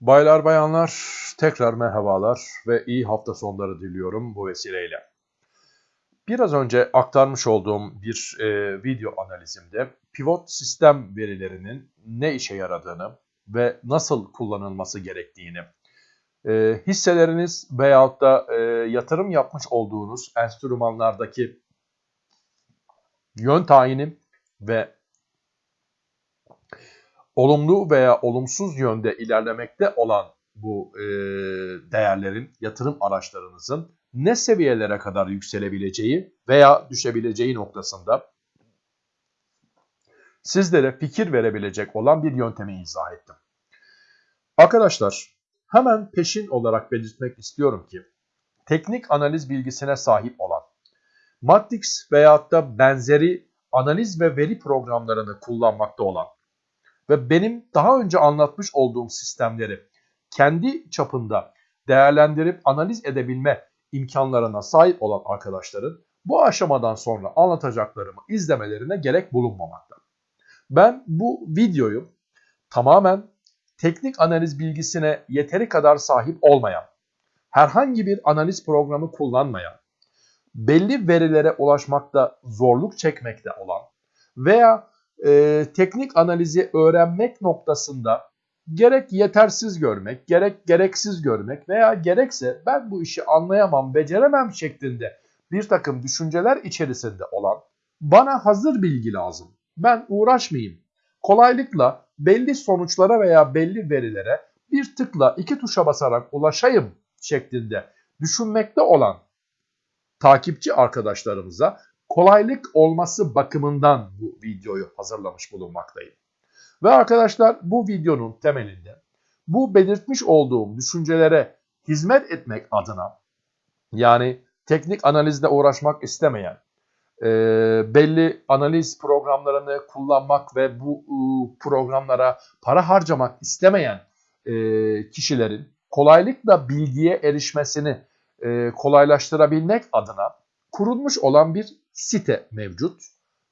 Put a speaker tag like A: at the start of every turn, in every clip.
A: Baylar bayanlar tekrar merhabalar ve iyi hafta sonları diliyorum bu vesileyle. Biraz önce aktarmış olduğum bir e, video analizimde pivot sistem verilerinin ne işe yaradığını ve nasıl kullanılması gerektiğini, e, hisseleriniz veyahut da e, yatırım yapmış olduğunuz enstrümanlardaki yön tayini ve olumlu veya olumsuz yönde ilerlemekte olan bu e, değerlerin, yatırım araçlarınızın ne seviyelere kadar yükselebileceği veya düşebileceği noktasında sizlere fikir verebilecek olan bir yöntemi izah ettim. Arkadaşlar hemen peşin olarak belirtmek istiyorum ki teknik analiz bilgisine sahip olan Matrix veyahut da benzeri analiz ve veri programlarını kullanmakta olan ve benim daha önce anlatmış olduğum sistemleri kendi çapında değerlendirip analiz edebilme imkanlarına sahip olan arkadaşların bu aşamadan sonra anlatacaklarımı izlemelerine gerek bulunmamakta. Ben bu videoyu tamamen teknik analiz bilgisine yeteri kadar sahip olmayan, herhangi bir analiz programı kullanmayan, belli verilere ulaşmakta zorluk çekmekte olan veya e, teknik analizi öğrenmek noktasında gerek yetersiz görmek, gerek gereksiz görmek veya gerekse ben bu işi anlayamam, beceremem şeklinde bir takım düşünceler içerisinde olan bana hazır bilgi lazım. Ben uğraşmayayım. Kolaylıkla belli sonuçlara veya belli verilere bir tıkla iki tuşa basarak ulaşayım şeklinde düşünmekte olan takipçi arkadaşlarımıza kolaylık olması bakımından bu videoyu hazırlamış bulunmaktayım. Ve arkadaşlar bu videonun temelinde bu belirtmiş olduğum düşüncelere hizmet etmek adına yani teknik analizle uğraşmak istemeyen, e, belli analiz programlarını kullanmak ve bu e, programlara para harcamak istemeyen e, kişilerin kolaylıkla bilgiye erişmesini e, kolaylaştırabilmek adına kurulmuş olan bir site mevcut.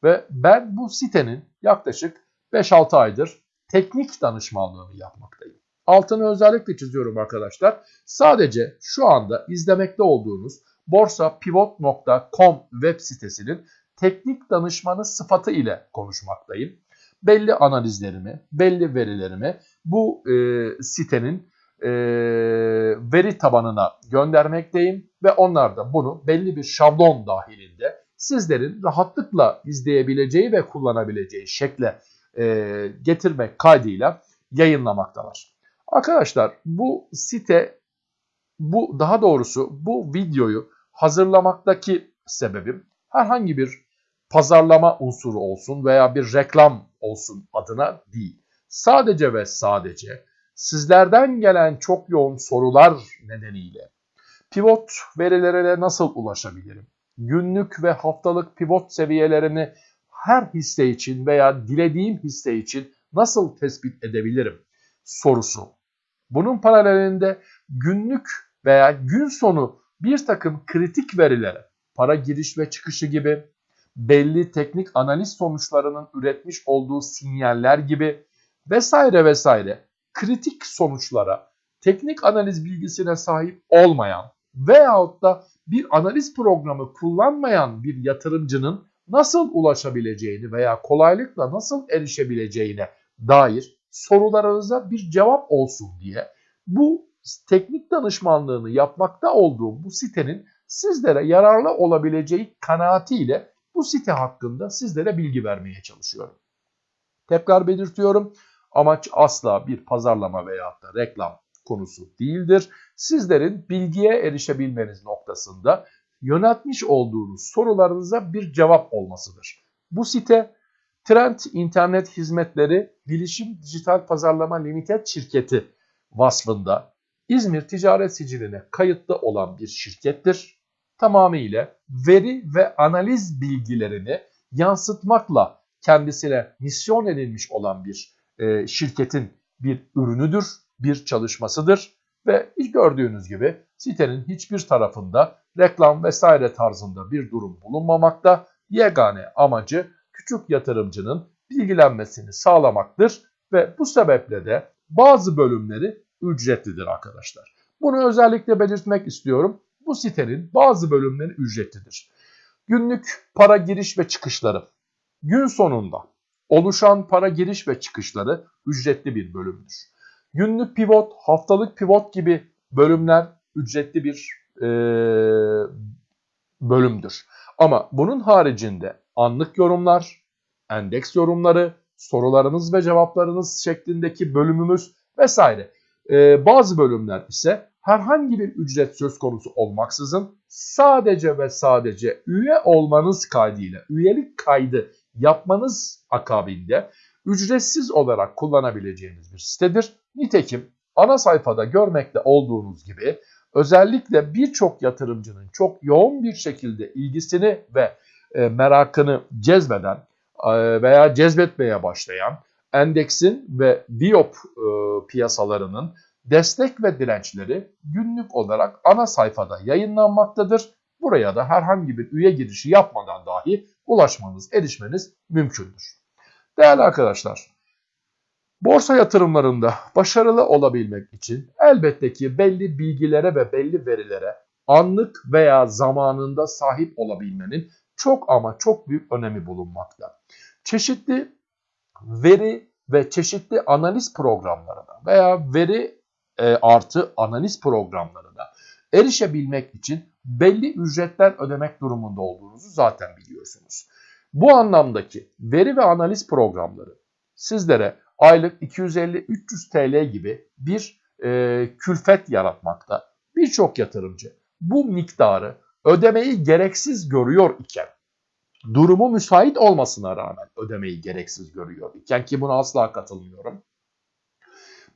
A: Ve ben bu sitenin yaklaşık 5-6 aydır teknik danışmanlığını yapmaktayım. Altını özellikle çiziyorum arkadaşlar. Sadece şu anda izlemekte olduğunuz borsapivot.com web sitesinin teknik danışmanı sıfatı ile konuşmaktayım. Belli analizlerimi, belli verilerimi bu e, sitenin e, veri tabanına göndermekteyim ve onlar da bunu belli bir şablon dahilinde sizlerin rahatlıkla izleyebileceği ve kullanabileceği şekle e, getirmek kaydıyla yayınlamaktalar. Arkadaşlar bu site bu daha doğrusu bu videoyu hazırlamaktaki sebebim herhangi bir pazarlama unsuru olsun veya bir reklam olsun adına değil. Sadece ve sadece sizlerden gelen çok yoğun sorular nedeniyle pivot verilere nasıl ulaşabilirim? Günlük ve haftalık pivot seviyelerini her hisse için veya dilediğim hisse için nasıl tespit edebilirim sorusu. Bunun paralelinde günlük veya gün sonu bir takım kritik verilere, para giriş ve çıkışı gibi, belli teknik analiz sonuçlarının üretmiş olduğu sinyaller gibi vesaire vesaire kritik sonuçlara teknik analiz bilgisine sahip olmayan veyahut da bir analiz programı kullanmayan bir yatırımcının nasıl ulaşabileceğini veya kolaylıkla nasıl erişebileceğine dair sorularınıza bir cevap olsun diye bu teknik danışmanlığını yapmakta olduğum bu sitenin sizlere yararlı olabileceği kanaatiyle bu site hakkında sizlere bilgi vermeye çalışıyorum. Tekrar belirtiyorum Amaç asla bir pazarlama veya da reklam konusu değildir. Sizlerin bilgiye erişebilmeniz noktasında yöneltmiş olduğunuz sorularınıza bir cevap olmasıdır. Bu site Trend İnternet Hizmetleri Bilişim Dijital Pazarlama Limited şirketi vasfında İzmir Ticaret Sicili'ne kayıtlı olan bir şirkettir. Tamamıyla veri ve analiz bilgilerini yansıtmakla kendisine misyon edilmiş olan bir e, şirketin bir ürünüdür, bir çalışmasıdır ve gördüğünüz gibi sitenin hiçbir tarafında reklam vesaire tarzında bir durum bulunmamakta. Yegane amacı küçük yatırımcının bilgilenmesini sağlamaktır ve bu sebeple de bazı bölümleri ücretlidir arkadaşlar. Bunu özellikle belirtmek istiyorum. Bu sitenin bazı bölümleri ücretlidir. Günlük para giriş ve çıkışları. Gün sonunda oluşan para giriş ve çıkışları ücretli bir bölümdür. Günlük pivot, haftalık pivot gibi bölümler ücretli bir e, bölümdür. Ama bunun haricinde anlık yorumlar, endeks yorumları, sorularınız ve cevaplarınız şeklindeki bölümümüz vesaire. E, bazı bölümler ise herhangi bir ücret söz konusu olmaksızın sadece ve sadece üye olmanız kaydıyla, üyelik kaydı yapmanız akabinde ücretsiz olarak kullanabileceğiniz bir sitedir. Nitekim ana sayfada görmekte olduğunuz gibi özellikle birçok yatırımcının çok yoğun bir şekilde ilgisini ve e, merakını cezbeden e, veya cezbetmeye başlayan endeksin ve biop e, piyasalarının destek ve dirençleri günlük olarak ana sayfada yayınlanmaktadır. Buraya da herhangi bir üye girişi yapmadan dahi ulaşmanız, erişmeniz mümkündür. Değerli arkadaşlar, borsa yatırımlarında başarılı olabilmek için elbette ki belli bilgilere ve belli verilere anlık veya zamanında sahip olabilmenin çok ama çok büyük önemi bulunmakta. Çeşitli veri ve çeşitli analiz programlarına veya veri e, artı analiz programlarına erişebilmek için belli ücretler ödemek durumunda olduğunuzu zaten biliyorsunuz. Bu anlamdaki veri ve analiz programları sizlere aylık 250-300 TL gibi bir e, külfet yaratmakta. Birçok yatırımcı bu miktarı ödemeyi gereksiz görüyor iken durumu müsait olmasına rağmen ödemeyi gereksiz görüyor iken ki buna asla katılmıyorum.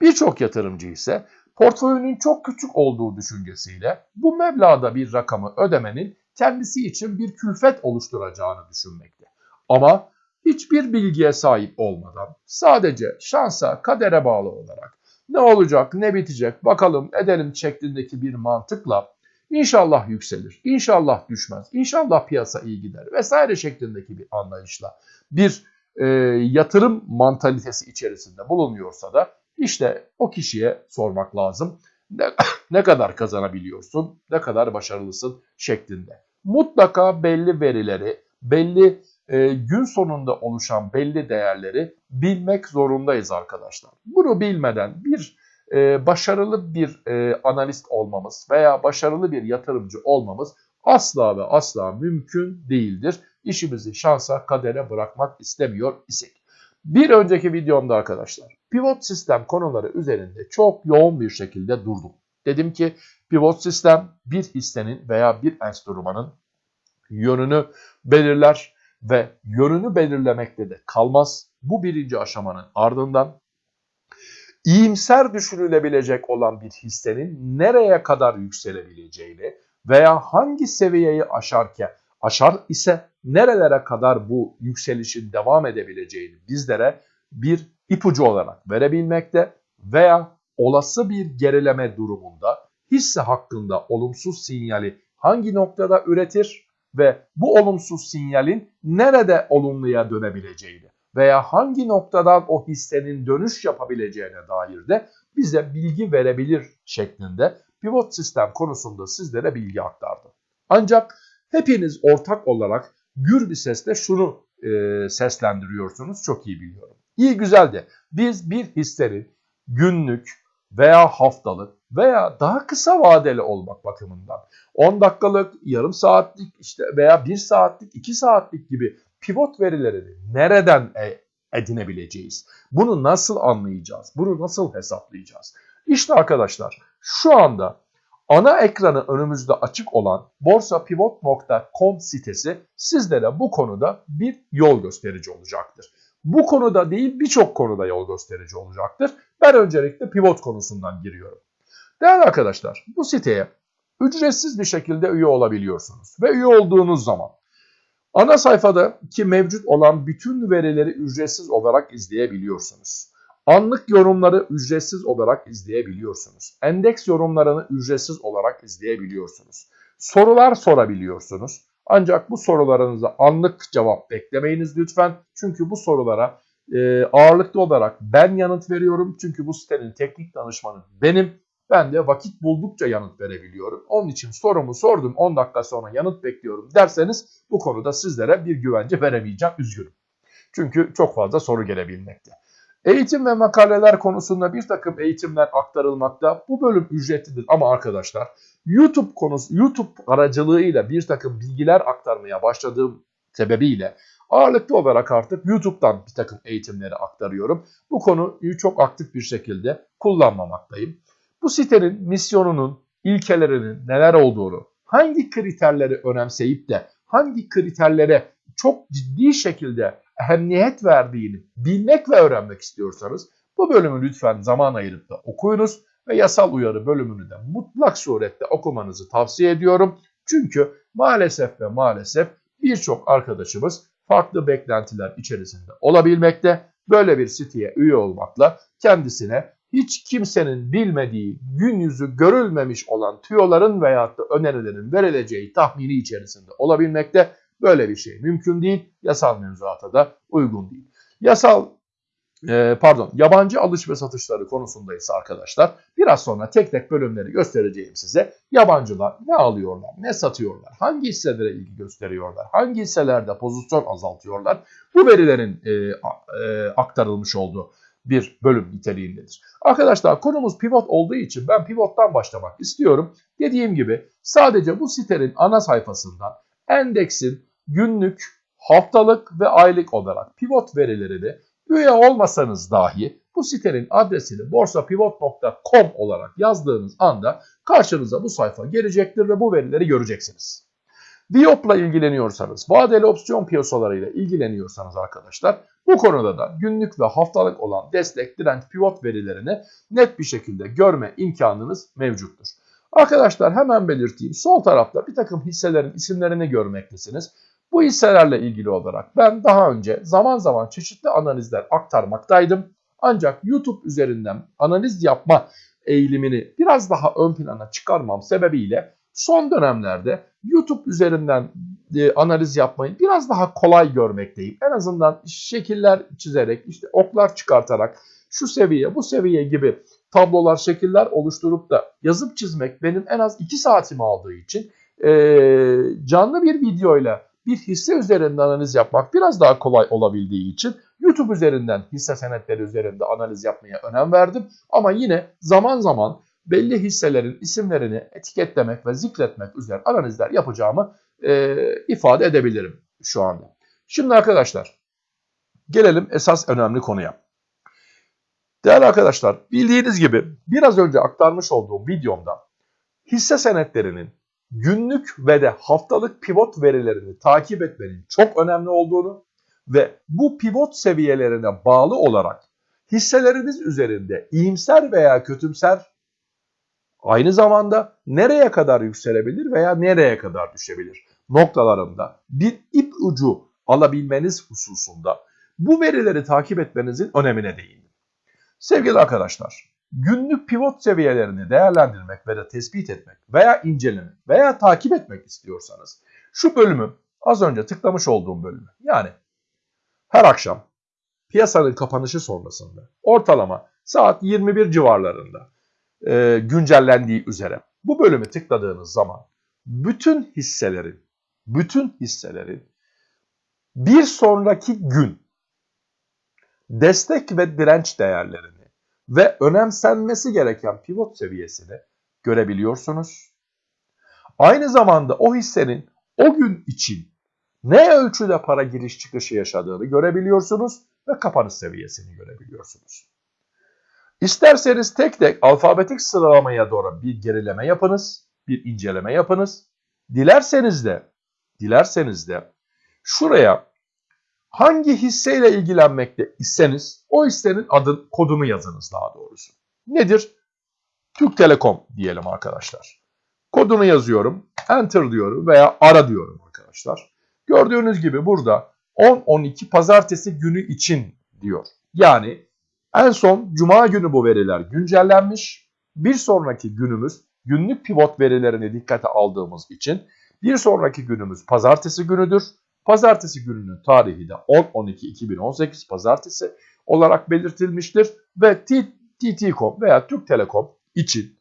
A: Birçok yatırımcı ise portföyünün çok küçük olduğu düşüncesiyle bu meblağda bir rakamı ödemenin kendisi için bir külfet oluşturacağını düşünmekte. Ama hiçbir bilgiye sahip olmadan sadece şansa, kadere bağlı olarak ne olacak, ne bitecek, bakalım edelim şeklindeki bir mantıkla inşallah yükselir, inşallah düşmez, inşallah piyasa iyi gider vesaire şeklindeki bir anlayışla bir e, yatırım mantalitesi içerisinde bulunuyorsa da işte o kişiye sormak lazım. Ne, ne kadar kazanabiliyorsun, ne kadar başarılısın şeklinde. Mutlaka belli verileri, belli e, gün sonunda oluşan belli değerleri bilmek zorundayız arkadaşlar. Bunu bilmeden bir e, başarılı bir e, analist olmamız veya başarılı bir yatırımcı olmamız asla ve asla mümkün değildir. İşimizi şansa, kadere bırakmak istemiyor isek. Bir önceki videomda arkadaşlar pivot sistem konuları üzerinde çok yoğun bir şekilde durdum. Dedim ki pivot sistem bir hissenin veya bir enstrümanın yönünü belirler ve yönünü belirlemekte de kalmaz. Bu birinci aşamanın ardından iyimser düşünülebilecek olan bir hissenin nereye kadar yükselebileceğini veya hangi seviyeyi aşarken aşar ise nerelere kadar bu yükselişin devam edebileceğini bizlere bir ipucu olarak verebilmekte veya olası bir gerileme durumunda hisse hakkında olumsuz sinyali hangi noktada üretir ve bu olumsuz sinyalin nerede olumluya dönebileceğini veya hangi noktadan o hissenin dönüş yapabileceğine dair de bize bilgi verebilir şeklinde pivot sistem konusunda sizlere bilgi aktardım. Ancak hepiniz ortak olarak gür bir sesle şunu e, seslendiriyorsunuz çok iyi biliyorum. İyi güzel de biz bir hissenin günlük veya haftalık veya daha kısa vadeli olmak bakımından 10 dakikalık, yarım saatlik işte veya 1 saatlik, 2 saatlik gibi pivot verilerini nereden e, edinebileceğiz? Bunu nasıl anlayacağız? Bunu nasıl hesaplayacağız? İşte arkadaşlar şu anda ana ekranı önümüzde açık olan borsapivot.com sitesi sizlere bu konuda bir yol gösterici olacaktır. Bu konuda değil birçok konuda yol gösterici olacaktır. Ben öncelikle pivot konusundan giriyorum. Değerli arkadaşlar bu siteye ücretsiz bir şekilde üye olabiliyorsunuz. Ve üye olduğunuz zaman ana sayfada ki mevcut olan bütün verileri ücretsiz olarak izleyebiliyorsunuz. Anlık yorumları ücretsiz olarak izleyebiliyorsunuz. Endeks yorumlarını ücretsiz olarak izleyebiliyorsunuz. Sorular sorabiliyorsunuz. Ancak bu sorularınıza anlık cevap beklemeyiniz lütfen. Çünkü bu sorulara e, ağırlıklı olarak ben yanıt veriyorum. Çünkü bu sitenin teknik danışmanı benim. Ben de vakit buldukça yanıt verebiliyorum. Onun için sorumu sordum 10 dakika sonra yanıt bekliyorum derseniz bu konuda sizlere bir güvence veremeyeceğim. Üzgünüm. Çünkü çok fazla soru gelebilmekte. Eğitim ve makaleler konusunda bir takım eğitimler aktarılmakta. Bu bölüm ücretlidir ama arkadaşlar YouTube konusu YouTube aracılığıyla bir takım bilgiler aktarmaya başladığım sebebiyle ağırlıklı olarak artık YouTube'dan bir takım eğitimleri aktarıyorum. Bu konuyu çok aktif bir şekilde kullanmamaktayım. Bu sitenin misyonunun, ilkelerinin neler olduğunu, hangi kriterleri önemseyip de hangi kriterlere çok ciddi şekilde ehemmiyet verdiğini bilmek ve öğrenmek istiyorsanız bu bölümü lütfen zaman ayırıp da okuyunuz ve yasal uyarı bölümünü de mutlak surette okumanızı tavsiye ediyorum. Çünkü maalesef ve maalesef birçok arkadaşımız farklı beklentiler içerisinde olabilmekte. Böyle bir siteye üye olmakla kendisine hiç kimsenin bilmediği, gün yüzü görülmemiş olan tüyoların veyahut da önerilerin verileceği tahmini içerisinde olabilmekte. Böyle bir şey mümkün değil. Yasal mevzuata da uygun değil. Yasal e, pardon yabancı alış ve satışları konusunda ise arkadaşlar biraz sonra tek tek bölümleri göstereceğim size. Yabancılar ne alıyorlar, ne satıyorlar, hangi hisselere ilgi gösteriyorlar, hangi hisselerde pozisyon azaltıyorlar. Bu verilerin e, e, aktarılmış olduğu bir bölüm niteliğindedir. Arkadaşlar konumuz pivot olduğu için ben pivottan başlamak istiyorum. Dediğim gibi sadece bu sitenin ana sayfasından endeksin günlük, haftalık ve aylık olarak pivot verilerini üye olmasanız dahi bu sitenin adresini borsapivot.com olarak yazdığınız anda karşınıza bu sayfa gelecektir ve bu verileri göreceksiniz. Viyop'la ilgileniyorsanız, vadeli opsiyon piyasalarıyla ilgileniyorsanız arkadaşlar bu konuda da günlük ve haftalık olan destek, direnç, pivot verilerini net bir şekilde görme imkanınız mevcuttur. Arkadaşlar hemen belirteyim. Sol tarafta bir takım hisselerin isimlerini görmektesiniz. Bu hisselerle ilgili olarak ben daha önce zaman zaman çeşitli analizler aktarmaktaydım. Ancak YouTube üzerinden analiz yapma eğilimini biraz daha ön plana çıkarmam sebebiyle son dönemlerde YouTube üzerinden e, analiz yapmayı biraz daha kolay görmekteyim. En azından şekiller çizerek, işte oklar çıkartarak şu seviye, bu seviye gibi tablolar, şekiller oluşturup da yazıp çizmek benim en az 2 saatimi aldığı için e, canlı bir videoyla bir hisse üzerinde analiz yapmak biraz daha kolay olabildiği için YouTube üzerinden hisse senetleri üzerinde analiz yapmaya önem verdim. Ama yine zaman zaman belli hisselerin isimlerini etiketlemek ve zikretmek üzere analizler yapacağımı e, ifade edebilirim şu anda. Şimdi arkadaşlar gelelim esas önemli konuya. Değerli arkadaşlar bildiğiniz gibi biraz önce aktarmış olduğum videomda hisse senetlerinin günlük ve de haftalık pivot verilerini takip etmenin çok önemli olduğunu ve bu pivot seviyelerine bağlı olarak hisseleriniz üzerinde iyimser veya kötümser aynı zamanda nereye kadar yükselebilir veya nereye kadar düşebilir noktalarında bir ip ucu alabilmeniz hususunda bu verileri takip etmenizin önemine değindim. Sevgili arkadaşlar, günlük pivot seviyelerini değerlendirmek ve de tespit etmek veya incelemek veya takip etmek istiyorsanız şu bölümü az önce tıklamış olduğum bölümü yani her akşam piyasanın kapanışı sonrasında ortalama saat 21 civarlarında e, güncellendiği üzere bu bölümü tıkladığınız zaman bütün hisselerin bütün hisselerin bir sonraki gün destek ve direnç değerlerini ve önemsenmesi gereken pivot seviyesini görebiliyorsunuz. Aynı zamanda o hissenin o gün için ne ölçüde para giriş çıkışı yaşadığını görebiliyorsunuz ve kapanış seviyesini görebiliyorsunuz. İsterseniz tek tek alfabetik sıralamaya doğru bir gerileme yapınız, bir inceleme yapınız. Dilerseniz de, dilerseniz de şuraya hangi hisseyle ilgilenmekte iseniz o hissenin adı, kodunu yazınız daha doğrusu. Nedir? Türk Telekom diyelim arkadaşlar. Kodunu yazıyorum, enter diyorum veya ara diyorum arkadaşlar. Gördüğünüz gibi burada 10-12 pazartesi günü için diyor. Yani en son cuma günü bu veriler güncellenmiş. Bir sonraki günümüz günlük pivot verilerini dikkate aldığımız için bir sonraki günümüz pazartesi günüdür. Pazartesi gününün tarihi de 10-12-2018 pazartesi olarak belirtilmiştir ve TT.com veya Türk Telekom için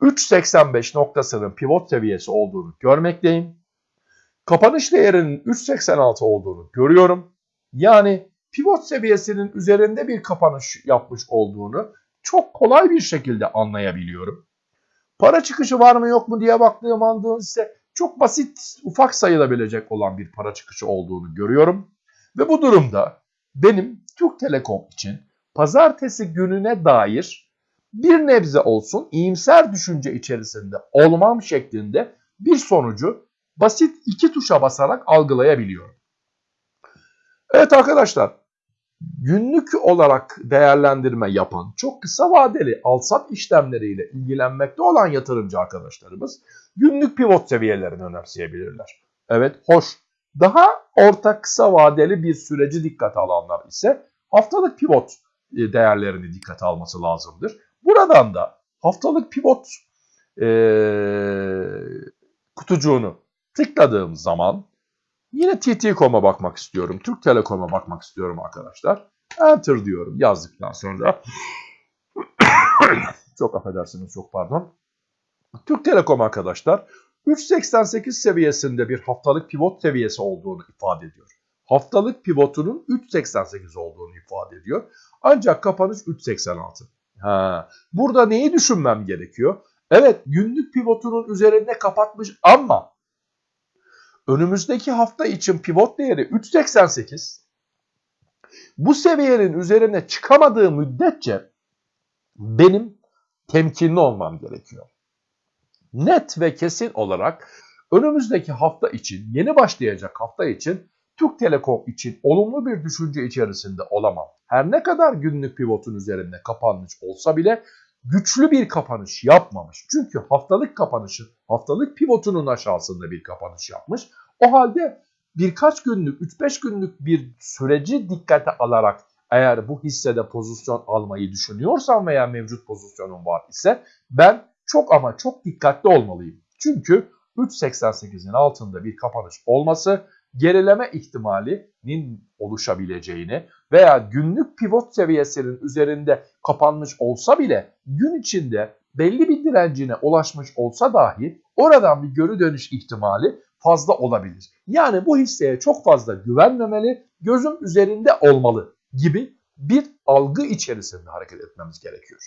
A: 3.85 noktasının pivot seviyesi olduğunu görmekteyim. Kapanış değerinin 3.86 olduğunu görüyorum. Yani pivot seviyesinin üzerinde bir kapanış yapmış olduğunu çok kolay bir şekilde anlayabiliyorum. Para çıkışı var mı yok mu diye baktığım anda ise çok basit, ufak sayılabilecek olan bir para çıkışı olduğunu görüyorum. Ve bu durumda benim Türk Telekom için pazartesi gününe dair bir nebze olsun iyimser düşünce içerisinde olmam şeklinde bir sonucu basit iki tuşa basarak algılayabiliyorum. Evet arkadaşlar günlük olarak değerlendirme yapan çok kısa vadeli alsat işlemleriyle ilgilenmekte olan yatırımcı arkadaşlarımız günlük pivot seviyelerini önemseyebilirler. Evet hoş. Daha orta kısa vadeli bir süreci dikkate alanlar ise haftalık pivot e, değerlerini dikkate alması lazımdır. Buradan da haftalık pivot e, kutucuğunu tıkladığım zaman yine TT.com'a bakmak istiyorum. Türk Telekom'a bakmak istiyorum arkadaşlar. Enter diyorum yazdıktan sonra. çok affedersiniz çok pardon. Türk Telekom arkadaşlar 3.88 seviyesinde bir haftalık pivot seviyesi olduğunu ifade ediyor. Haftalık pivotunun 3.88 olduğunu ifade ediyor. Ancak kapanış 3.86. Ha, burada neyi düşünmem gerekiyor? Evet günlük pivotunun üzerinde kapatmış ama önümüzdeki hafta için pivot değeri 3.88. Bu seviyenin üzerine çıkamadığı müddetçe benim temkinli olmam gerekiyor. Net ve kesin olarak önümüzdeki hafta için, yeni başlayacak hafta için Türk Telekom için olumlu bir düşünce içerisinde olamam. Her ne kadar günlük pivotun üzerinde kapanmış olsa bile güçlü bir kapanış yapmamış. Çünkü haftalık kapanışı, haftalık pivotunun aşağısında bir kapanış yapmış. O halde birkaç günlük, 3-5 günlük bir süreci dikkate alarak eğer bu hissede pozisyon almayı düşünüyorsam veya mevcut pozisyonum var ise ben çok ama çok dikkatli olmalıyım. Çünkü 3.88'in altında bir kapanış olması gerileme ihtimalinin oluşabileceğini veya günlük pivot seviyesinin üzerinde kapanmış olsa bile gün içinde belli bir direncine ulaşmış olsa dahi oradan bir geri dönüş ihtimali fazla olabilir. Yani bu hisseye çok fazla güvenmemeli, gözüm üzerinde olmalı gibi bir algı içerisinde hareket etmemiz gerekiyor.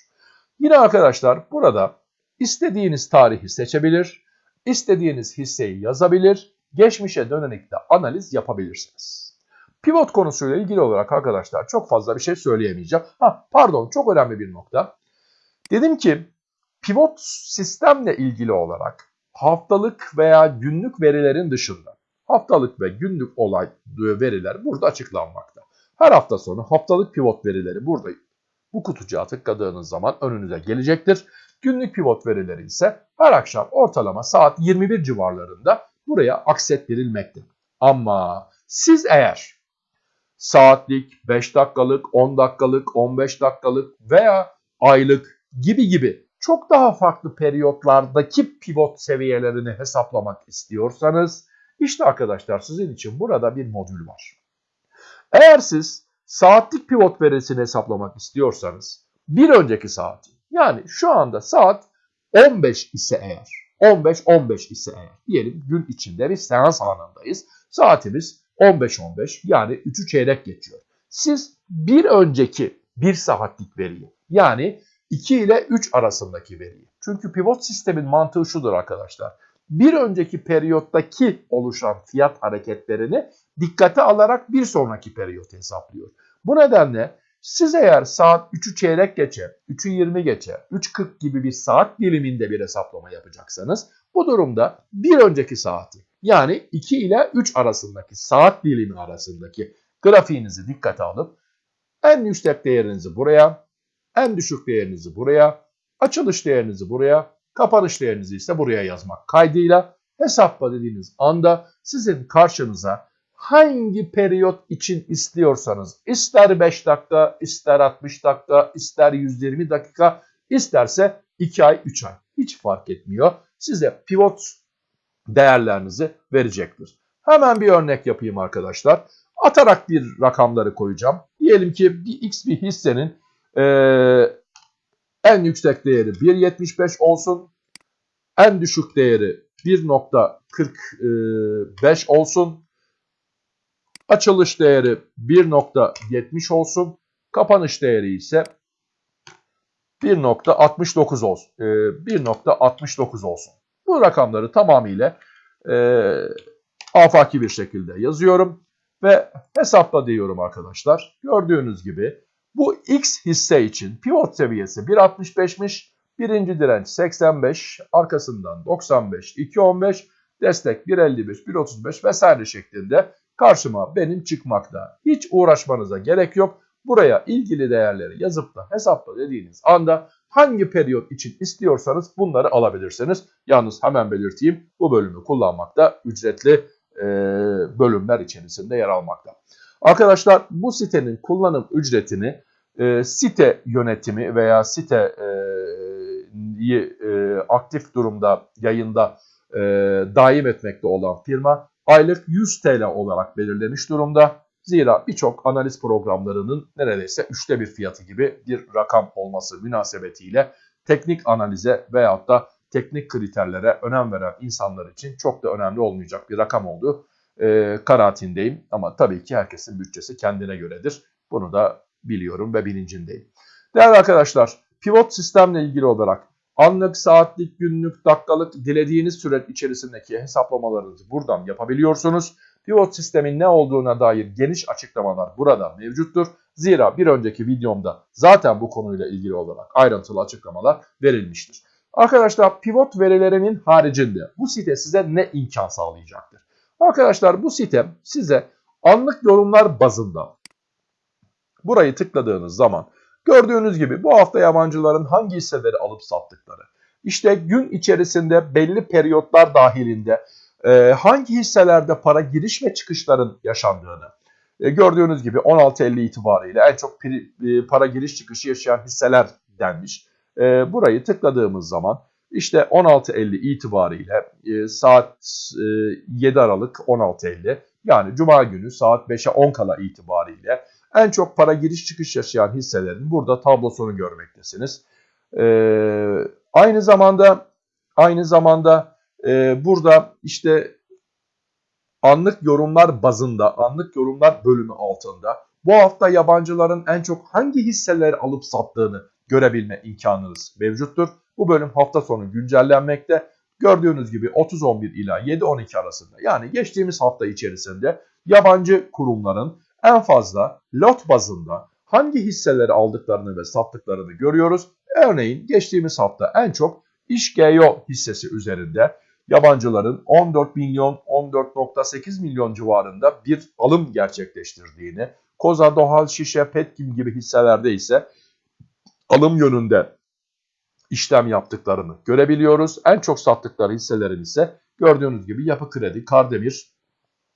A: Yine arkadaşlar burada istediğiniz tarihi seçebilir, istediğiniz hisseyi yazabilir, geçmişe dönelik de analiz yapabilirsiniz. Pivot konusuyla ilgili olarak arkadaşlar çok fazla bir şey söyleyemeyeceğim. Ha pardon çok önemli bir nokta. Dedim ki pivot sistemle ilgili olarak haftalık veya günlük verilerin dışında haftalık ve günlük olay veriler burada açıklanmakta. Her hafta sonu haftalık pivot verileri burada bu kutucuğa tıkladığınız zaman önünüze gelecektir. Günlük pivot verileri ise her akşam ortalama saat 21 civarlarında buraya aksettirilmekte. Ama siz eğer saatlik, 5 dakikalık, 10 dakikalık, 15 dakikalık veya aylık gibi gibi çok daha farklı periyotlardaki pivot seviyelerini hesaplamak istiyorsanız işte arkadaşlar sizin için burada bir modül var. Eğer siz saatlik pivot verisini hesaplamak istiyorsanız bir önceki saati yani şu anda saat 15 ise eğer 15-15 ise eğer diyelim gün içinde bir seans anındayız. Saatimiz 15-15 yani 3'ü çeyrek geçiyor. Siz bir önceki 1 saatlik veriyi yani 2 ile 3 arasındaki veriyi. Çünkü pivot sistemin mantığı şudur arkadaşlar. Bir önceki periyottaki oluşan fiyat hareketlerini dikkate alarak bir sonraki periyot hesaplıyor. Bu nedenle siz eğer saat 3'ü çeyrek geçe, 3'ü 20 geçe, 3.40 gibi bir saat diliminde bir hesaplama yapacaksanız bu durumda bir önceki saati yani 2 ile 3 arasındaki saat dilimi arasındaki grafiğinizi dikkate alıp en yüksek değerinizi buraya, en düşük değerinizi buraya, açılış değerinizi buraya, kapanış değerinizi ise buraya yazmak kaydıyla hesapla dediğiniz anda sizin karşınıza hangi periyot için istiyorsanız ister 5 dakika, ister 60 dakika, ister 120 dakika, isterse 2 ay, 3 ay hiç fark etmiyor. Size pivot değerlerinizi verecektir. Hemen bir örnek yapayım arkadaşlar. Atarak bir rakamları koyacağım. Diyelim ki bir x bir hissenin e, en yüksek değeri 1.75 olsun. En düşük değeri 1.45 olsun. Açılış değeri 1.70 olsun. Kapanış değeri ise 1.69 olsun. 1.69 olsun. Bu rakamları tamamıyla e, afaki bir şekilde yazıyorum ve hesapla diyorum arkadaşlar. Gördüğünüz gibi bu X hisse için pivot seviyesi 1.65'miş. Birinci direnç 85, arkasından 95, 2.15, destek 1.55, 1.35 vesaire şeklinde karşıma benim çıkmakta. Hiç uğraşmanıza gerek yok. Buraya ilgili değerleri yazıp da hesapla dediğiniz anda hangi periyot için istiyorsanız bunları alabilirsiniz. Yalnız hemen belirteyim bu bölümü kullanmakta ücretli e, bölümler içerisinde yer almakta. Arkadaşlar bu sitenin kullanım ücretini e, site yönetimi veya site e, e, aktif durumda yayında e, daim etmekte olan firma aylık 100 TL olarak belirlemiş durumda. Zira birçok analiz programlarının neredeyse üçte bir fiyatı gibi bir rakam olması münasebetiyle teknik analize veyahut da teknik kriterlere önem veren insanlar için çok da önemli olmayacak bir rakam olduğu e, kanaatindeyim. Ama tabii ki herkesin bütçesi kendine göredir. Bunu da biliyorum ve bilincindeyim. Değerli arkadaşlar, pivot sistemle ilgili olarak anlık, saatlik, günlük, dakikalık dilediğiniz süre içerisindeki hesaplamalarınızı buradan yapabiliyorsunuz. Pivot sistemin ne olduğuna dair geniş açıklamalar burada mevcuttur. Zira bir önceki videomda zaten bu konuyla ilgili olarak ayrıntılı açıklamalar verilmiştir. Arkadaşlar pivot verilerinin haricinde bu site size ne imkan sağlayacaktır? Arkadaşlar bu site size anlık yorumlar bazında burayı tıkladığınız zaman gördüğünüz gibi bu hafta yabancıların hangi hisseleri alıp sattıkları, işte gün içerisinde belli periyotlar dahilinde e, hangi hisselerde para giriş ve çıkışların yaşandığını, e, gördüğünüz gibi 16.50 itibariyle en çok pri, e, para giriş çıkışı yaşayan hisseler denmiş. E, burayı tıkladığımız zaman işte 16.50 itibariyle e, saat e, 7 Aralık 16.50 yani Cuma günü saat 5'e 10 kala itibariyle en çok para giriş çıkış yaşayan hisselerin burada tablosunu görmektesiniz. E, aynı zamanda aynı zamanda e, burada işte anlık yorumlar bazında, anlık yorumlar bölümü altında bu hafta yabancıların en çok hangi hisseleri alıp sattığını görebilme imkanınız mevcuttur. Bu bölüm hafta sonu güncellenmekte. Gördüğünüz gibi 30.11 ila 7.12 arasında yani geçtiğimiz hafta içerisinde yabancı kurumların en fazla lot bazında hangi hisseleri aldıklarını ve sattıklarını görüyoruz. Örneğin geçtiğimiz hafta en çok İşGEO hissesi üzerinde yabancıların 14 milyon 14.8 milyon civarında bir alım gerçekleştirdiğini, Koza, Dohal, Şişe, Petkim gibi hisselerde ise alım yönünde işlem yaptıklarını görebiliyoruz. En çok sattıkları hisselerin ise gördüğünüz gibi Yapı Kredi, Kardemir,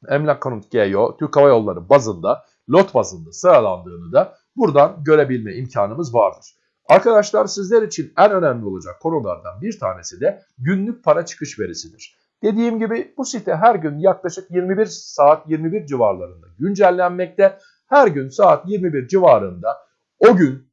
A: Emlak Konut GEO, Türk Hava Yolları bazında, lot bazında sıralandığını da buradan görebilme imkanımız vardır. Arkadaşlar sizler için en önemli olacak konulardan bir tanesi de günlük para çıkış verisidir. Dediğim gibi bu site her gün yaklaşık 21 saat 21 civarlarında güncellenmekte. Her gün saat 21 civarında o gün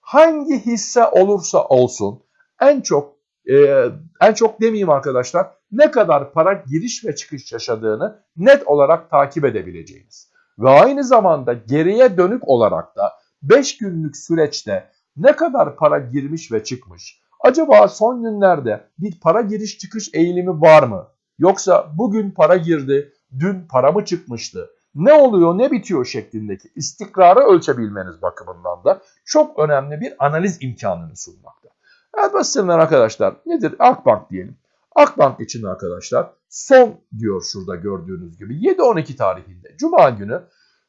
A: hangi hisse olursa olsun en çok e, en çok demeyeyim arkadaşlar ne kadar para giriş ve çıkış yaşadığını net olarak takip edebileceğiniz. Ve aynı zamanda geriye dönük olarak da 5 günlük süreçte ne kadar para girmiş ve çıkmış? Acaba son günlerde bir para giriş çıkış eğilimi var mı? Yoksa bugün para girdi, dün para mı çıkmıştı? Ne oluyor, ne bitiyor şeklindeki istikrarı ölçebilmeniz bakımından da çok önemli bir analiz imkanını sunmakta. Evet basitler arkadaşlar nedir? Akbank diyelim. Akbank için arkadaşlar son diyor şurada gördüğünüz gibi 7-12 tarihinde Cuma günü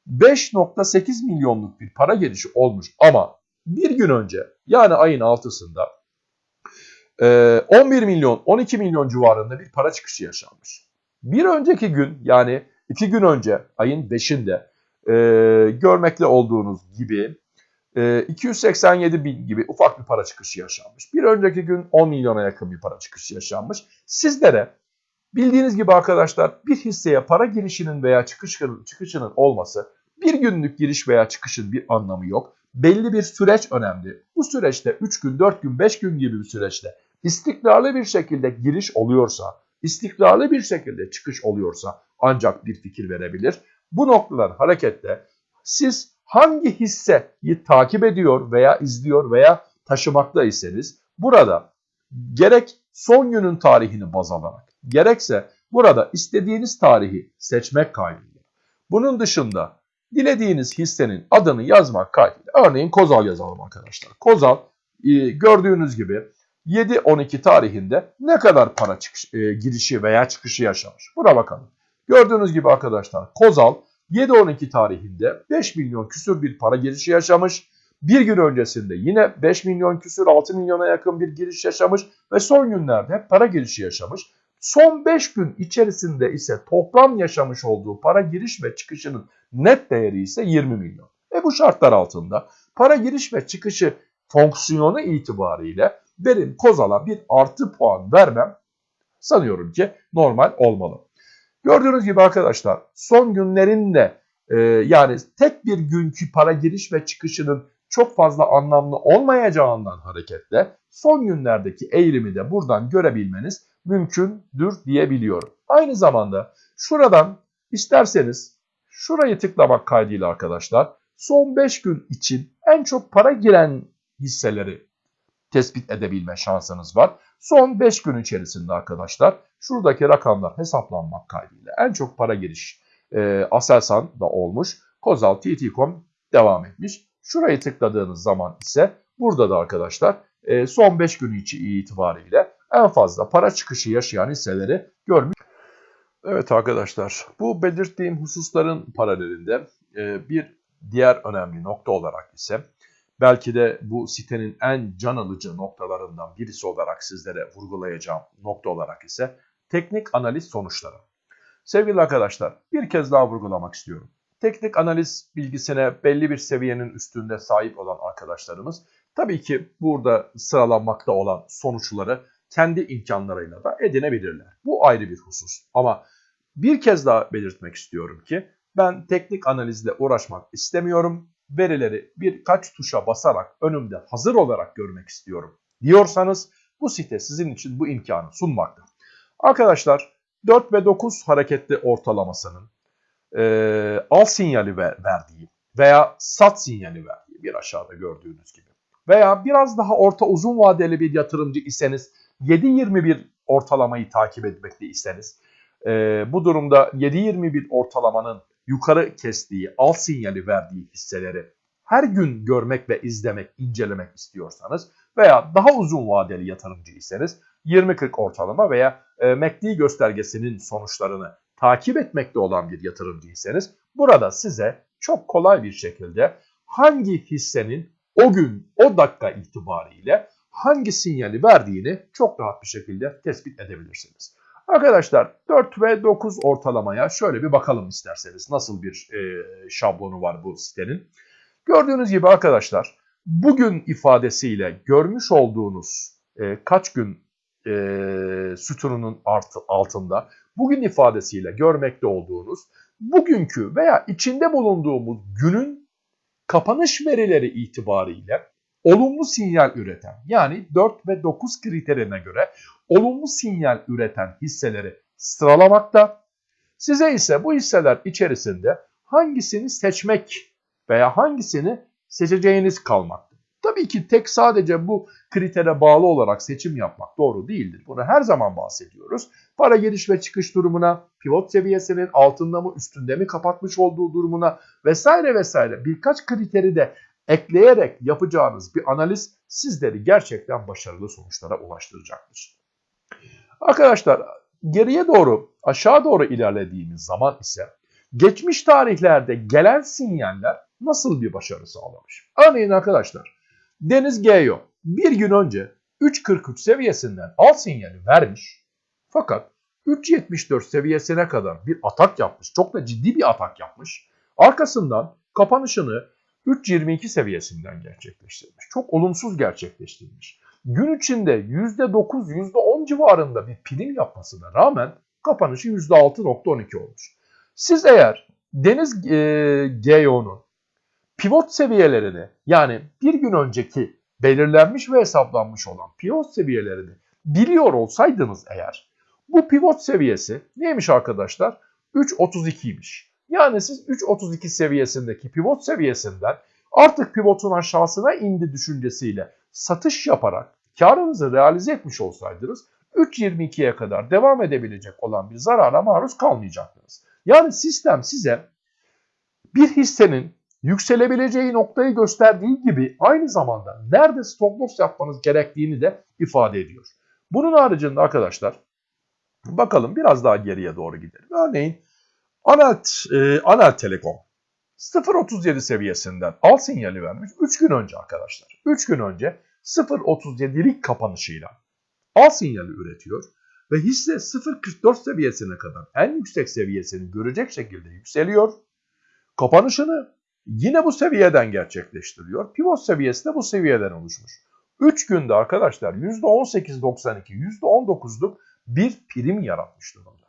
A: 5.8 milyonluk bir para gelişi olmuş ama bir gün önce yani ayın 6'sında 11 milyon 12 milyon civarında bir para çıkışı yaşanmış. Bir önceki gün yani 2 gün önce ayın 5'inde görmekte olduğunuz gibi 287 bin gibi ufak bir para çıkışı yaşanmış. Bir önceki gün 10 milyona yakın bir para çıkışı yaşanmış. Sizlere Bildiğiniz gibi arkadaşlar bir hisseye para girişinin veya çıkışının, çıkışının olması bir günlük giriş veya çıkışın bir anlamı yok. Belli bir süreç önemli. Bu süreçte 3 gün, 4 gün, 5 gün gibi bir süreçte istikrarlı bir şekilde giriş oluyorsa, istikrarlı bir şekilde çıkış oluyorsa ancak bir fikir verebilir. Bu noktadan hareketle siz hangi hisseyi takip ediyor veya izliyor veya taşımakta iseniz burada gerek son günün tarihini baz alarak gerekse burada istediğiniz tarihi seçmek kaydıyla. Bunun dışında dilediğiniz hissenin adını yazmak kaydıyla. Örneğin Kozal yazalım arkadaşlar. Kozal e, gördüğünüz gibi 7-12 tarihinde ne kadar para çıkış, e, girişi veya çıkışı yaşamış. Buna bakalım. Gördüğünüz gibi arkadaşlar Kozal 7-12 tarihinde 5 milyon küsür bir para girişi yaşamış. Bir gün öncesinde yine 5 milyon küsür 6 milyona yakın bir giriş yaşamış ve son günlerde hep para girişi yaşamış. Son 5 gün içerisinde ise toplam yaşamış olduğu para giriş ve çıkışının net değeri ise 20 milyon. Ve bu şartlar altında para giriş ve çıkışı fonksiyonu itibariyle benim Kozal'a bir artı puan vermem sanıyorum ki normal olmalı. Gördüğünüz gibi arkadaşlar son günlerinde e, yani tek bir günkü para giriş ve çıkışının çok fazla anlamlı olmayacağından hareketle son günlerdeki eğilimi de buradan görebilmeniz mümkündür diyebiliyorum. Aynı zamanda şuradan isterseniz şurayı tıklamak kaydıyla arkadaşlar son 5 gün için en çok para giren hisseleri tespit edebilme şansınız var. Son 5 gün içerisinde arkadaşlar şuradaki rakamlar hesaplanmak kaydıyla en çok para giriş e, Aselsan da olmuş. Kozal TT.com devam etmiş. Şurayı tıkladığınız zaman ise burada da arkadaşlar e, son 5 gün itibariyle en fazla para çıkışı yaşayan hisseleri görmüş. Evet arkadaşlar bu belirttiğim hususların paralelinde e, bir diğer önemli nokta olarak ise belki de bu sitenin en can alıcı noktalarından birisi olarak sizlere vurgulayacağım nokta olarak ise teknik analiz sonuçları. Sevgili arkadaşlar bir kez daha vurgulamak istiyorum. Teknik analiz bilgisine belli bir seviyenin üstünde sahip olan arkadaşlarımız tabii ki burada sıralanmakta olan sonuçları kendi imkanlarıyla da edinebilirler. Bu ayrı bir husus. Ama bir kez daha belirtmek istiyorum ki ben teknik analizle uğraşmak istemiyorum. Verileri birkaç tuşa basarak önümde hazır olarak görmek istiyorum diyorsanız bu site sizin için bu imkanı sunmakta. Arkadaşlar 4 ve 9 hareketli ortalamasının e, al sinyali ver, verdiği veya sat sinyali verdiği bir aşağıda gördüğünüz gibi veya biraz daha orta uzun vadeli bir yatırımcı iseniz 7.21 ortalamayı takip etmekte iseniz e, bu durumda 7.21 ortalamanın yukarı kestiği, al sinyali verdiği hisseleri her gün görmek ve izlemek, incelemek istiyorsanız veya daha uzun vadeli yatırımcıysanız 20-40 ortalama veya e, MACD göstergesinin sonuçlarını takip etmekte olan bir yatırımcıysanız burada size çok kolay bir şekilde hangi hissenin o gün, o dakika itibariyle hangi sinyali verdiğini çok rahat bir şekilde tespit edebilirsiniz. Arkadaşlar 4 ve 9 ortalamaya şöyle bir bakalım isterseniz. Nasıl bir e, şablonu var bu sitenin. Gördüğünüz gibi arkadaşlar bugün ifadesiyle görmüş olduğunuz e, kaç gün e, sütununun artı, altında bugün ifadesiyle görmekte olduğunuz bugünkü veya içinde bulunduğumuz günün kapanış verileri itibariyle olumlu sinyal üreten yani 4 ve 9 kriterine göre olumlu sinyal üreten hisseleri sıralamakta. Size ise bu hisseler içerisinde hangisini seçmek veya hangisini seçeceğiniz kalmakta. Tabii ki tek sadece bu kritere bağlı olarak seçim yapmak doğru değildir. Bunu her zaman bahsediyoruz. Para giriş ve çıkış durumuna, pivot seviyesinin altında mı üstünde mi kapatmış olduğu durumuna vesaire vesaire birkaç kriteri de ekleyerek yapacağınız bir analiz sizleri gerçekten başarılı sonuçlara ulaştıracaktır. Arkadaşlar geriye doğru aşağı doğru ilerlediğimiz zaman ise geçmiş tarihlerde gelen sinyaller nasıl bir başarı sağlamış? Örneğin arkadaşlar Deniz Geyo bir gün önce 3.43 seviyesinden al sinyali vermiş fakat 3.74 seviyesine kadar bir atak yapmış. Çok da ciddi bir atak yapmış. Arkasından kapanışını 3.22 seviyesinden gerçekleştirmiş. Çok olumsuz gerçekleştirmiş. Gün içinde %9, %10 civarında bir prim yapmasına rağmen Kapanışı %6.12 olmuş. Siz eğer Deniz e, GEO'nun pivot seviyelerini yani bir gün önceki belirlenmiş ve hesaplanmış olan pivot seviyelerini biliyor olsaydınız eğer bu pivot seviyesi neymiş arkadaşlar? 3.32'ymiş. Yani siz 3.32 seviyesindeki pivot seviyesinden artık pivotun aşağısına indi düşüncesiyle satış yaparak karınızı realize etmiş olsaydınız 3.22'ye kadar devam edebilecek olan bir zarara maruz kalmayacaktınız. Yani sistem size bir hissenin yükselebileceği noktayı gösterdiği gibi aynı zamanda nerede stop loss yapmanız gerektiğini de ifade ediyor. Bunun haricinde arkadaşlar bakalım biraz daha geriye doğru gidelim. Örneğin Anel, e, Anel Telekom 0.37 seviyesinden al sinyali vermiş 3 gün önce arkadaşlar. 3 gün önce 0.37'lik kapanışıyla al sinyali üretiyor ve hisse 0.44 seviyesine kadar en yüksek seviyesini görecek şekilde yükseliyor. Kapanışını yine bu seviyeden gerçekleştiriyor. Pivot seviyesi de bu seviyeden oluşmuş. 3 günde arkadaşlar %18.92, %19'luk bir prim yaratmış durumda.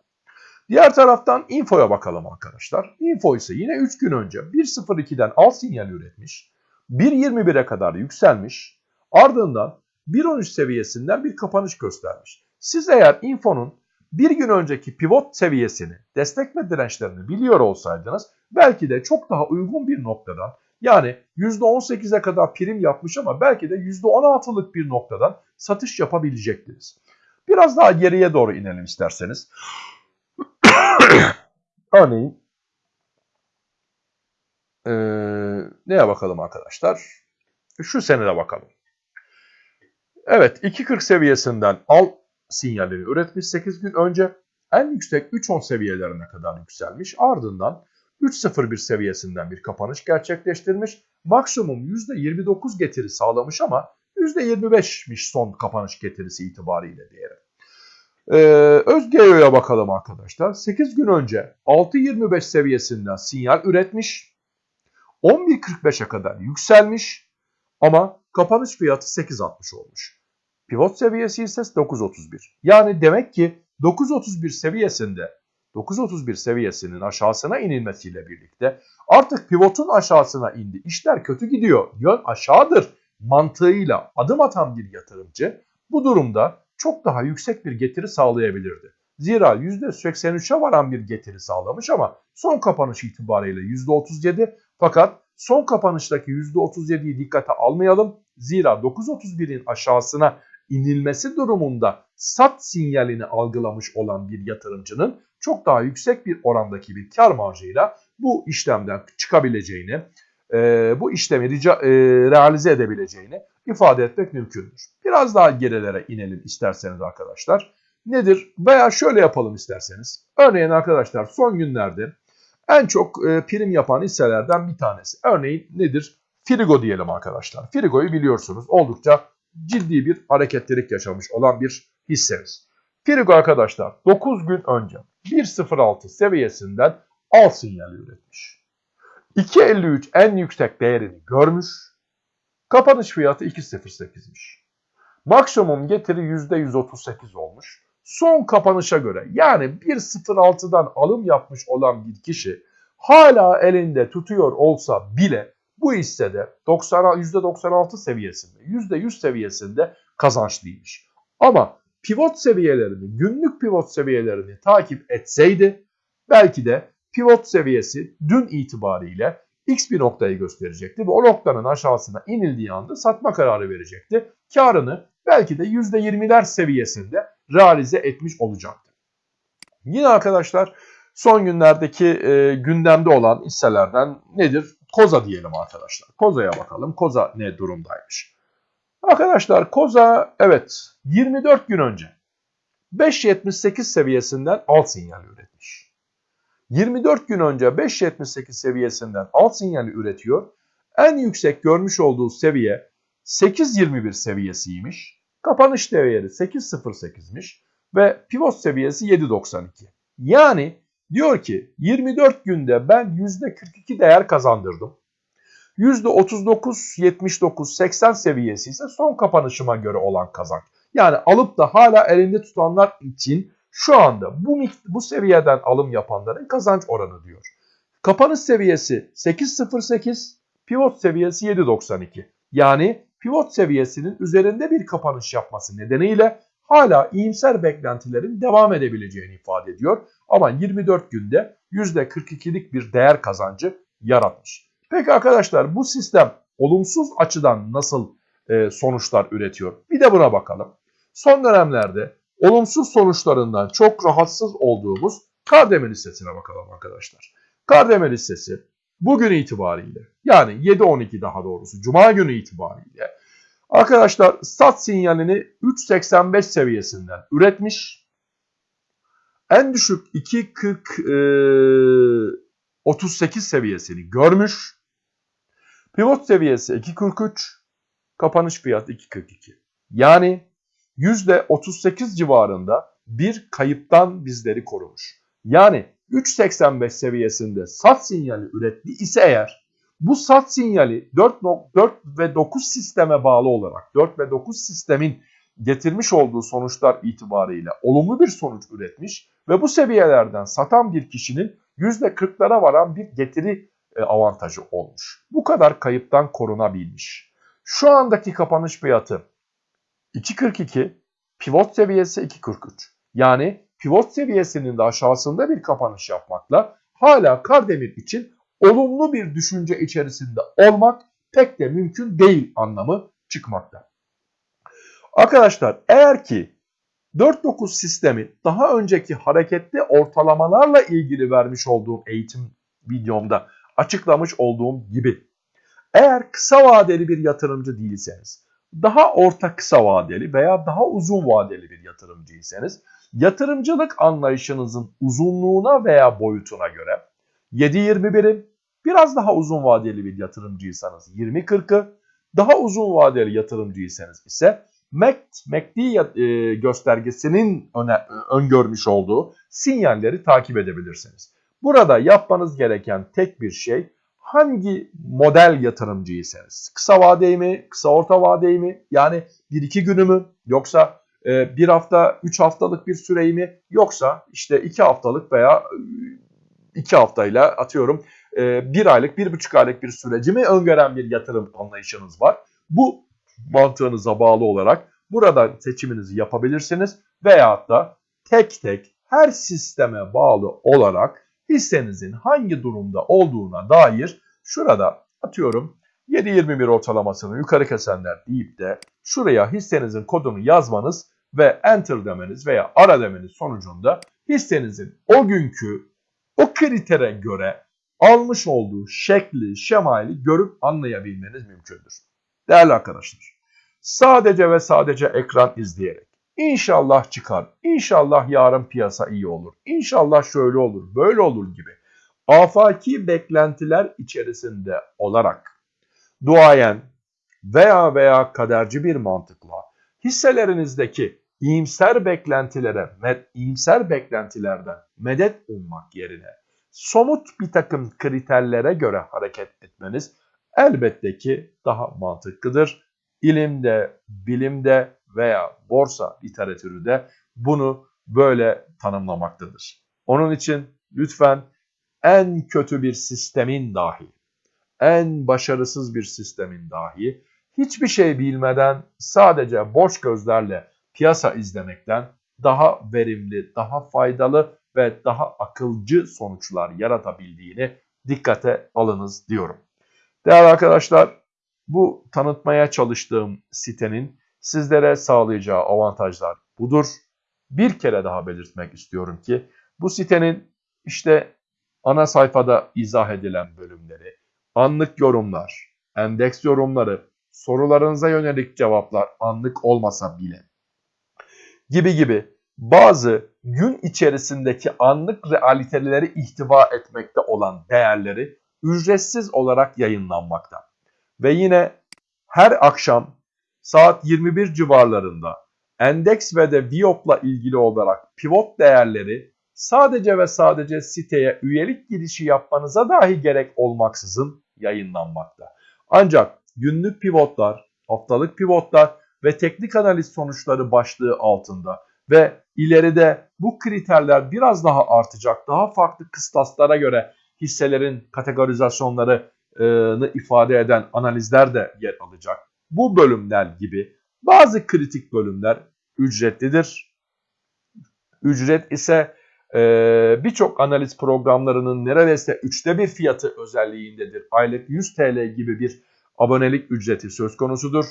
A: Diğer taraftan Info'ya bakalım arkadaşlar. Info ise yine 3 gün önce 1.02'den al sinyali üretmiş. 1.21'e kadar yükselmiş. Ardından 1.13 seviyesinden bir kapanış göstermiş. Siz eğer Info'nun bir gün önceki pivot seviyesini, destek ve dirençlerini biliyor olsaydınız belki de çok daha uygun bir noktadan yani %18'e kadar prim yapmış ama belki de %16'lık bir noktadan satış yapabilecektiniz. Biraz daha geriye doğru inelim isterseniz. Örneğin ee, neye bakalım arkadaşlar? Şu senede bakalım. Evet 2.40 seviyesinden al sinyalini üretmiş 8 gün önce. En yüksek 3.10 seviyelerine kadar yükselmiş. Ardından 3.01 seviyesinden bir kapanış gerçekleştirmiş. Maksimum %29 getiri sağlamış ama %25'miş son kapanış getirisi itibariyle değeri. Ee, Özgeo'ya bakalım arkadaşlar. 8 gün önce 6.25 seviyesinden sinyal üretmiş. 11.45'e kadar yükselmiş ama kapanış fiyatı 8.60 olmuş. Pivot seviyesi ise 9.31. Yani demek ki 9.31 seviyesinde 9.31 seviyesinin aşağısına inilmesiyle birlikte artık pivotun aşağısına indi. İşler kötü gidiyor. Yön aşağıdır mantığıyla adım atan bir yatırımcı bu durumda çok daha yüksek bir getiri sağlayabilirdi. Zira %83'e varan bir getiri sağlamış ama son kapanış itibariyle %37 fakat son kapanıştaki %37'yi dikkate almayalım. Zira 9.31'in aşağısına inilmesi durumunda sat sinyalini algılamış olan bir yatırımcının çok daha yüksek bir orandaki bir kar marjıyla bu işlemden çıkabileceğini, bu işlemi realize edebileceğini ifade etmek mümkündür. Biraz daha gerilere inelim isterseniz arkadaşlar. Nedir? Veya şöyle yapalım isterseniz. Örneğin arkadaşlar son günlerde en çok e, prim yapan hisselerden bir tanesi. Örneğin nedir? Frigo diyelim arkadaşlar. Frigo'yu biliyorsunuz oldukça ciddi bir hareketlilik yaşamış olan bir hissemiz. Frigo arkadaşlar 9 gün önce 1.06 seviyesinden al sinyali üretmiş. 2.53 en yüksek değerini görmüş. Kapanış fiyatı 2.08'miş. Maksimum getiri %138 olmuş. Son kapanışa göre yani 1.06'dan alım yapmış olan bir kişi hala elinde tutuyor olsa bile bu hissede 90, %96 seviyesinde, %100 seviyesinde kazançlıymış. Ama pivot seviyelerini, günlük pivot seviyelerini takip etseydi belki de pivot seviyesi dün itibariyle X bir noktayı gösterecekti ve o noktanın aşağısına inildiği anda satma kararı verecekti. Karını belki de %20'ler seviyesinde realize etmiş olacaktı. Yine arkadaşlar son günlerdeki e, gündemde olan hisselerden nedir? Koza diyelim arkadaşlar. Koza'ya bakalım. Koza ne durumdaymış? Arkadaşlar Koza evet 24 gün önce 5.78 seviyesinden alt sinyal üretmiş. 24 gün önce 5.78 seviyesinden alt sinyali üretiyor. En yüksek görmüş olduğu seviye 8.21 seviyesiymiş. Kapanış değeri 8.08'miş ve pivot seviyesi 7.92. Yani diyor ki 24 günde ben %42 değer kazandırdım. %39, 79, 80 seviyesi ise son kapanışıma göre olan kazanç. Yani alıp da hala elinde tutanlar için Şu anda bu, bu seviyeden alım yapanların kazanç oranı diyor. Kapanış seviyesi 8.08, pivot seviyesi 7.92. Yani pivot seviyesinin üzerinde bir kapanış yapması nedeniyle hala iyimser beklentilerin devam edebileceğini ifade ediyor. Ama 24 günde %42'lik bir değer kazancı yaratmış. Peki arkadaşlar bu sistem olumsuz açıdan nasıl sonuçlar üretiyor? Bir de buna bakalım. Son dönemlerde olumsuz sonuçlarından çok rahatsız olduğumuz Kardemir listesine bakalım arkadaşlar. Kardemir listesi bugün itibariyle yani 7-12 daha doğrusu Cuma günü itibariyle arkadaşlar sat sinyalini 3.85 seviyesinden üretmiş. En düşük 2.40 e, 38 seviyesini görmüş. Pivot seviyesi 2.43, kapanış fiyatı 2.42. Yani %38 civarında bir kayıptan bizleri korumuş. Yani 3.85 seviyesinde sat sinyali üretti ise eğer bu sat sinyali 4, 4 ve 9 sisteme bağlı olarak 4 ve 9 sistemin getirmiş olduğu sonuçlar itibariyle olumlu bir sonuç üretmiş ve bu seviyelerden satan bir kişinin %40'lara varan bir getiri e, avantajı olmuş. Bu kadar kayıptan korunabilmiş. Şu andaki kapanış fiyatı 2.42, pivot seviyesi 2.43. Yani pivot seviyesinin de aşağısında bir kapanış yapmakla hala Kardemir için olumlu bir düşünce içerisinde olmak pek de mümkün değil anlamı çıkmakta. Arkadaşlar eğer ki 4.9 sistemi daha önceki hareketli ortalamalarla ilgili vermiş olduğum eğitim videomda açıklamış olduğum gibi eğer kısa vadeli bir yatırımcı değilseniz, daha orta kısa vadeli veya daha uzun vadeli bir yatırımcıysanız, yatırımcılık anlayışınızın uzunluğuna veya boyutuna göre 7-21'in biraz daha uzun vadeli bir yatırımcıysanız 20-40'ı, daha uzun vadeli yatırımcıysanız ise MACD e, göstergesinin öne, öngörmüş olduğu sinyalleri takip edebilirsiniz. Burada yapmanız gereken tek bir şey hangi model yatırımcıysanız. Kısa vadeyi mi, kısa orta vadeyi mi? Yani 1-2 günü mü? Yoksa e, bir hafta, 3 haftalık bir süreyi mi? Yoksa işte 2 haftalık veya 2 haftayla atıyorum 1 aylık, 1,5 aylık bir süreci mi öngören bir yatırım anlayışınız var? Bu mantığınıza bağlı olarak burada seçiminizi yapabilirsiniz. Veyahut da tek tek her sisteme bağlı olarak hissenizin hangi durumda olduğuna dair şurada atıyorum 7.21 ortalamasını yukarı kesenler deyip de şuraya hissenizin kodunu yazmanız ve enter demeniz veya ara demeniz sonucunda hissenizin o günkü o kritere göre almış olduğu şekli, şemali görüp anlayabilmeniz mümkündür. Değerli arkadaşlar, sadece ve sadece ekran izleyerek İnşallah çıkar. İnşallah yarın piyasa iyi olur. İnşallah şöyle olur, böyle olur gibi. Afaki beklentiler içerisinde olarak duayen veya veya kaderci bir mantıkla hisselerinizdeki iyimser beklentilere, med, iyimser beklentilerden medet ummak yerine somut bir takım kriterlere göre hareket etmeniz elbette ki daha mantıklıdır. İlimde, bilimde veya borsa literatürü de bunu böyle tanımlamaktadır. Onun için lütfen en kötü bir sistemin dahi, en başarısız bir sistemin dahi hiçbir şey bilmeden sadece boş gözlerle piyasa izlemekten daha verimli, daha faydalı ve daha akılcı sonuçlar yaratabildiğini dikkate alınız diyorum. Değerli arkadaşlar bu tanıtmaya çalıştığım sitenin sizlere sağlayacağı avantajlar budur. Bir kere daha belirtmek istiyorum ki bu sitenin işte ana sayfada izah edilen bölümleri, anlık yorumlar, endeks yorumları, sorularınıza yönelik cevaplar anlık olmasa bile gibi gibi bazı gün içerisindeki anlık realiteleri ihtiva etmekte olan değerleri ücretsiz olarak yayınlanmakta. Ve yine her akşam saat 21 civarlarında endeks ve de Viop'la ilgili olarak pivot değerleri sadece ve sadece siteye üyelik girişi yapmanıza dahi gerek olmaksızın yayınlanmakta. Ancak günlük pivotlar, haftalık pivotlar ve teknik analiz sonuçları başlığı altında ve ileride bu kriterler biraz daha artacak. Daha farklı kıstaslara göre hisselerin kategorizasyonlarını ifade eden analizler de yer alacak. Bu bölümler gibi bazı kritik bölümler ücretlidir. Ücret ise e, birçok analiz programlarının neredeyse üçte bir fiyatı özelliğindedir. Aylık 100 TL gibi bir abonelik ücreti söz konusudur.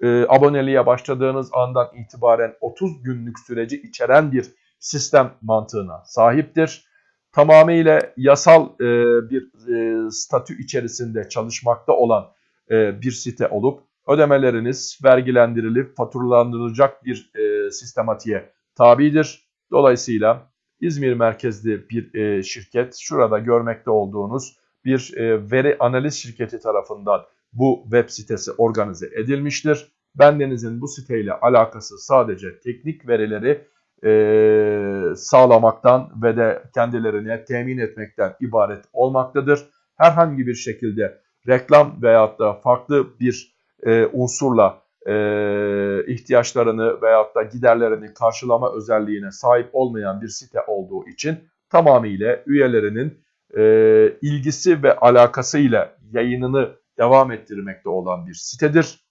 A: E, aboneliğe başladığınız andan itibaren 30 günlük süreci içeren bir sistem mantığına sahiptir. Tamamıyla yasal e, bir e, statü içerisinde çalışmakta olan e, bir site olup ödemeleriniz vergilendirilip faturalandırılacak bir e, sistematiğe tabidir. Dolayısıyla İzmir merkezli bir e, şirket şurada görmekte olduğunuz bir e, veri analiz şirketi tarafından bu web sitesi organize edilmiştir. Bendenizin bu siteyle alakası sadece teknik verileri e, sağlamaktan ve de kendilerine temin etmekten ibaret olmaktadır. Herhangi bir şekilde reklam veyahut da farklı bir e, unsurla e, ihtiyaçlarını veyahut da giderlerini karşılama özelliğine sahip olmayan bir site olduğu için tamamıyla üyelerinin e, ilgisi ve alakasıyla yayınını devam ettirmekte olan bir sitedir.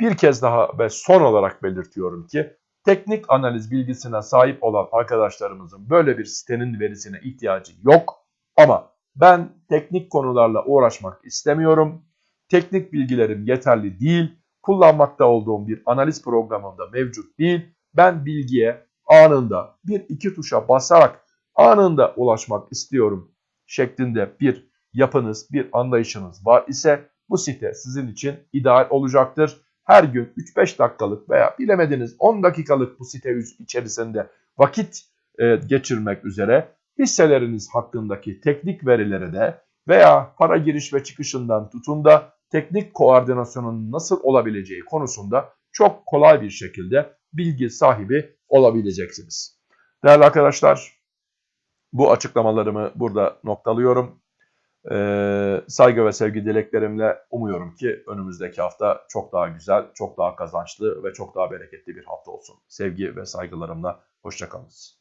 A: Bir kez daha ve son olarak belirtiyorum ki teknik analiz bilgisine sahip olan arkadaşlarımızın böyle bir sitenin verisine ihtiyacı yok. Ama ben teknik konularla uğraşmak istemiyorum. Teknik bilgilerim yeterli değil. Kullanmakta olduğum bir analiz programında mevcut değil. Ben bilgiye anında bir iki tuşa basarak anında ulaşmak istiyorum şeklinde bir yapınız, bir anlayışınız var ise bu site sizin için ideal olacaktır. Her gün 3-5 dakikalık veya bilemediniz 10 dakikalık bu site içerisinde vakit e, geçirmek üzere hisseleriniz hakkındaki teknik verileri de veya para giriş ve çıkışından tutun da teknik koordinasyonun nasıl olabileceği konusunda çok kolay bir şekilde bilgi sahibi olabileceksiniz. Değerli arkadaşlar bu açıklamalarımı burada noktalıyorum. Ee, saygı ve sevgi dileklerimle umuyorum ki önümüzdeki hafta çok daha güzel, çok daha kazançlı ve çok daha bereketli bir hafta olsun. Sevgi ve saygılarımla hoşçakalınız.